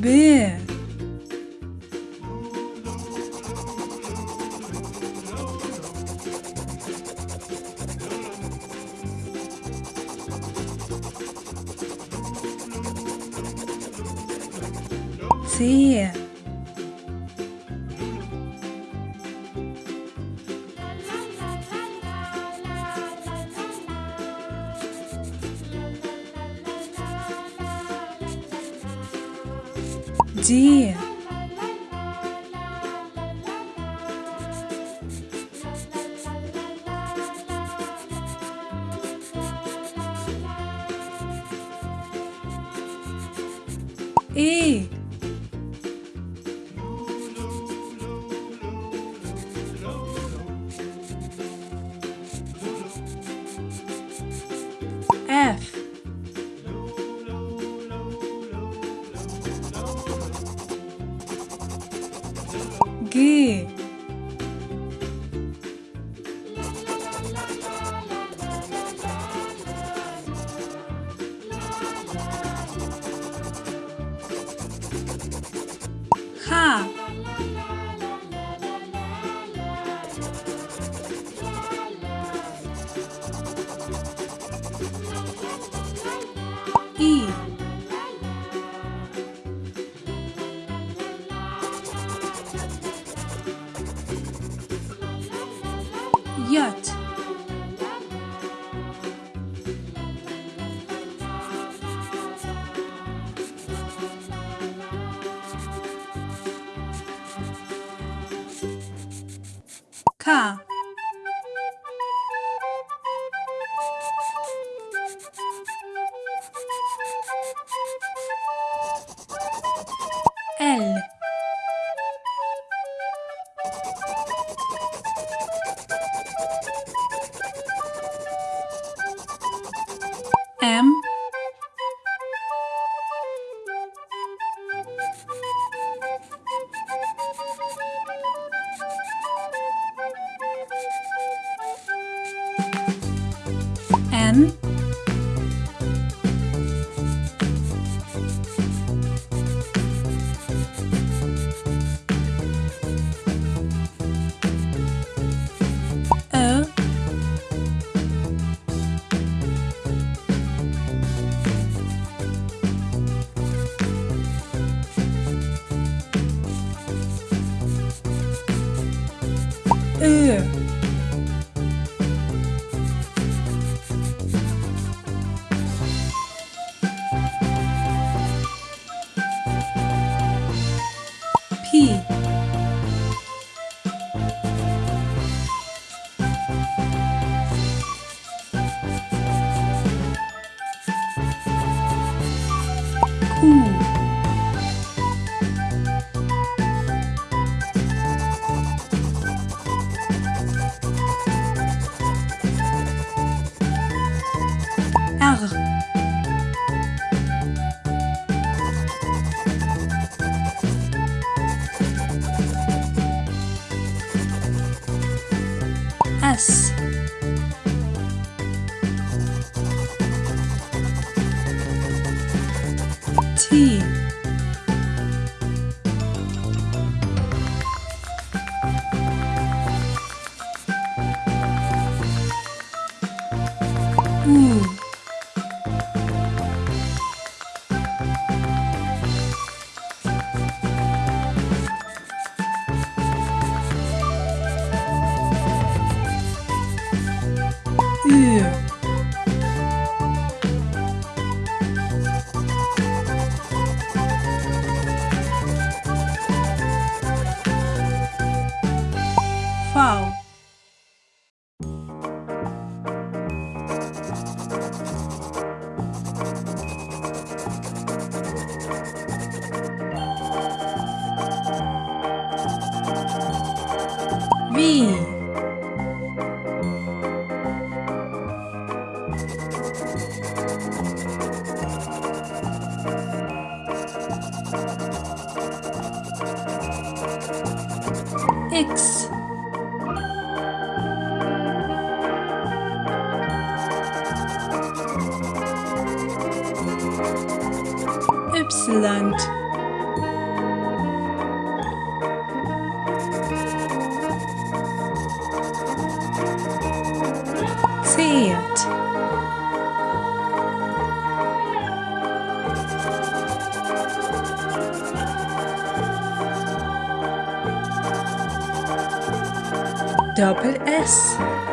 bear See ya. dia. E G Yacht K 반 어. 으 Wouhou Arr. As. V X. Ypsilon double S